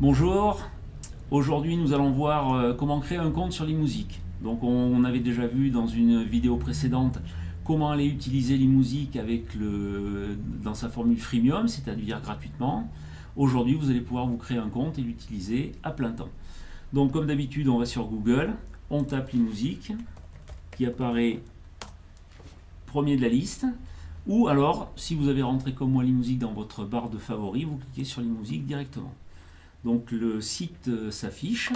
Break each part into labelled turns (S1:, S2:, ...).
S1: Bonjour, aujourd'hui nous allons voir euh, comment créer un compte sur l'eMusic. Donc on avait déjà vu dans une vidéo précédente comment aller utiliser l'eMusic avec le, dans sa formule freemium, c'est-à-dire gratuitement. Aujourd'hui vous allez pouvoir vous créer un compte et l'utiliser à plein temps. Donc comme d'habitude on va sur Google, on tape l'eMusic qui apparaît premier de la liste. Ou alors, si vous avez rentré comme moi l'eMusic dans votre barre de favoris, vous cliquez sur l'eMusic directement. Donc le site euh, s'affiche.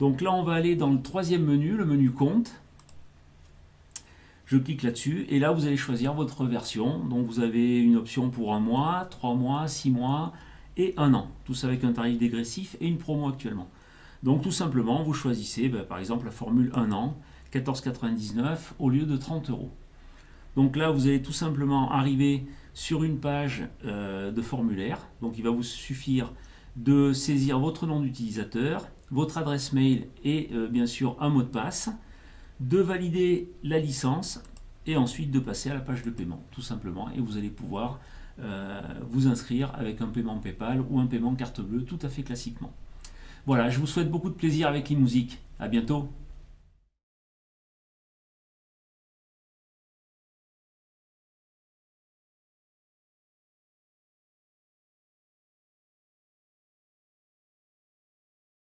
S1: Donc là, on va aller dans le troisième menu, le menu compte. Je clique là-dessus et là, vous allez choisir votre version. Donc vous avez une option pour un mois, trois mois, six mois et un an. Tout ça avec un tarif dégressif et une promo actuellement. Donc tout simplement, vous choisissez ben, par exemple la formule 1 an, 14,99 au lieu de 30 euros. Donc là, vous allez tout simplement arriver sur une page euh, de formulaire. Donc il va vous suffire de saisir votre nom d'utilisateur, votre adresse mail et euh, bien sûr un mot de passe, de valider la licence et ensuite de passer à la page de paiement, tout simplement. Et vous allez pouvoir euh, vous inscrire avec un paiement PayPal ou un paiement carte bleue tout à fait classiquement. Voilà, je vous souhaite beaucoup de plaisir avec musiques. À bientôt